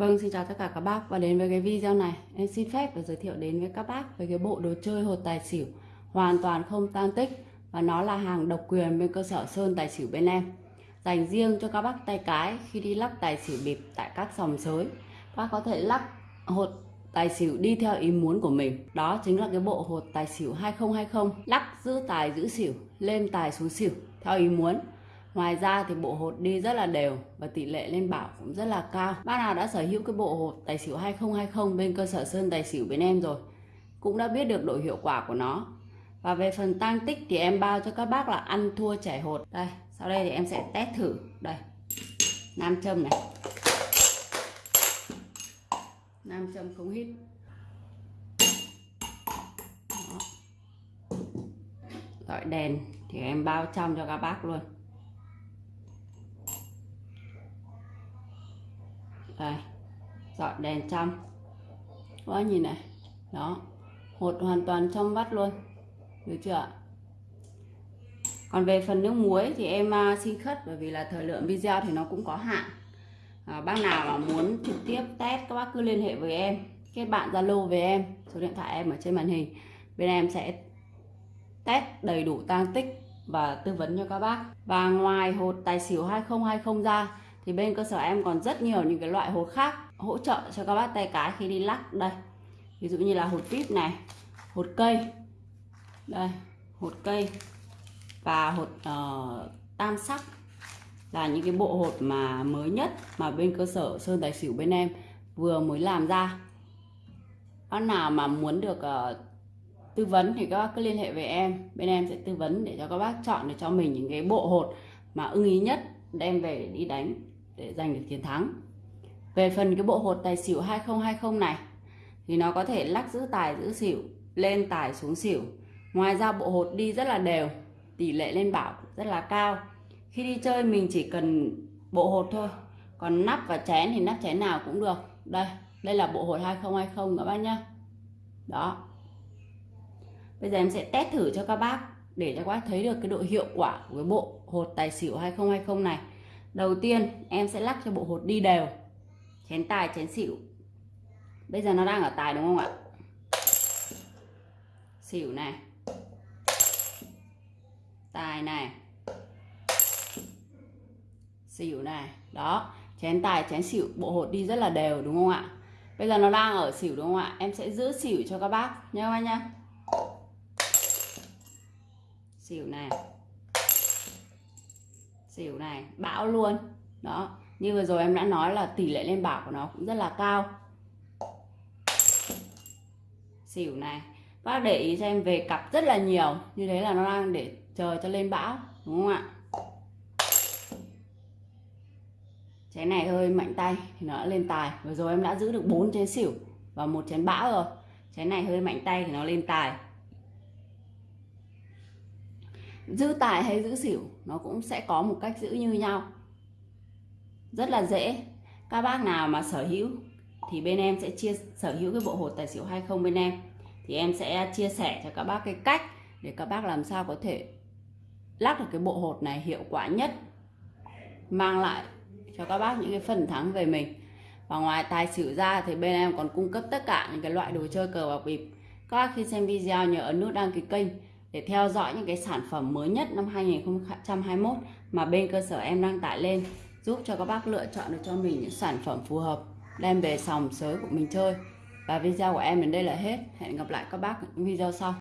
Vâng, xin chào tất cả các bác. Và đến với cái video này. Em xin phép và giới thiệu đến với các bác về cái bộ đồ chơi hột tài xỉu hoàn toàn không tan tích. Và nó là hàng độc quyền bên cơ sở Sơn Tài xỉu bên em. Dành riêng cho các bác tay cái khi đi lắc tài xỉu bịp tại các sòng sới. Các bác có thể lắc hột tài xỉu đi theo ý muốn của mình. Đó chính là cái bộ hột tài xỉu 2020 lắc giữ tài giữ xỉu lên tài xuống xỉu theo ý muốn. Ngoài ra thì bộ hột đi rất là đều và tỷ lệ lên bảo cũng rất là cao. Bác nào đã sở hữu cái bộ hột tài xỉu 2020 bên cơ sở Sơn Tài xỉu bên em rồi cũng đã biết được độ hiệu quả của nó. Và về phần tăng tích thì em bao cho các bác là ăn thua chảy hột. Đây, sau đây thì em sẽ test thử. Đây, nam châm này. Nam châm không hít. Gọi đèn thì em bao trong cho các bác luôn. Đây dọn đèn trong quá nhìn này. Đó. Hột hoàn toàn trong vắt luôn. Được chưa còn về phần nước muối thì em à, xin khất bởi vì là thời lượng video thì nó cũng có hạn. À, bác nào mà muốn trực tiếp test các bác cứ liên hệ với em. Kết bạn zalo với em. Số điện thoại em ở trên màn hình. Bên em sẽ test đầy đủ tăng tích và tư vấn cho các bác. Và ngoài hột tài xỉu 2020 ra thì bên cơ sở em còn rất nhiều những cái loại hột khác hỗ trợ cho các bác tay cái khi đi lắc. Đây ví dụ như là hột vip này hột cây. Đây hột cây và hột uh, tam sắc là những cái bộ hột mà mới nhất mà bên cơ sở sơn tài xỉu bên em vừa mới làm ra. Bác nào mà muốn được uh, tư vấn thì các bác cứ liên hệ với em. Bên em sẽ tư vấn để cho các bác chọn để cho mình những cái bộ hột mà ưng ý nhất đem về để đi đánh để giành được chiến thắng. Về phần cái bộ hột tài xỉu 2020 này, thì nó có thể lắc giữ tài, giữ xỉu, lên tài xuống xỉu. Ngoài ra bộ hột đi rất là đều, tỷ lệ lên bảo rất là cao. Khi đi chơi mình chỉ cần bộ hột thôi, còn nắp và chén thì nắp chén nào cũng được. Đây đây là bộ hột 2020 các bác nhá. Đó. Bây giờ em sẽ test thử cho các bác để cho các bác thấy được cái độ hiệu quả của cái bộ hột tài xỉu 2020 này đầu tiên, em sẽ lắc cho bộ hột đi đều. Chén tài, chén xỉu. Bây giờ nó đang ở tài đúng không ạ? Xỉu này. Tài này. Xỉu này. Đó, chén tài, chén xỉu, bộ hột đi rất là đều đúng không ạ? Bây giờ nó đang ở xỉu đúng không ạ? Em sẽ giữ xỉu cho các bác nhá các bác nhá? Xỉu này xỉu này, bão luôn. Đó, như vừa rồi em đã nói là tỷ lệ lên bảo của nó cũng rất là cao. Xỉu này, bác để ý cho em về cặp rất là nhiều, như thế là nó đang để chờ cho lên bão, đúng không ạ? Chén này hơi mạnh tay, thì nó đã lên tài. Vừa rồi em đã giữ được bốn chén xỉu và một chén bão rồi. Chén này hơi mạnh tay thì nó lên tài giữ tài hay giữ xỉu, nó cũng sẽ có một cách giữ như nhau. Rất là dễ. Các bác nào mà sở hữu thì bên em sẽ chia, sở hữu cái bộ hột tài xỉu 20 bên em. Thì em sẽ chia sẻ cho các bác cái cách để các bác làm sao có thể lắc được cái bộ hột này hiệu quả nhất, mang lại cho các bác những cái phần thắng về mình. Và ngoài tài xỉu ra thì bên em còn cung cấp tất cả những cái loại đồ chơi cờ bạc bịp. Các bác khi xem video nhớ ấn nút đăng ký kênh để theo dõi những cái sản phẩm mới nhất năm 2021 mà bên cơ sở em đang tải lên, giúp cho các bác lựa chọn được cho mình những sản phẩm phù hợp, đem về sòng sới của mình chơi. Và video của em đến đây là hết. Hẹn gặp lại các bác ở những video sau.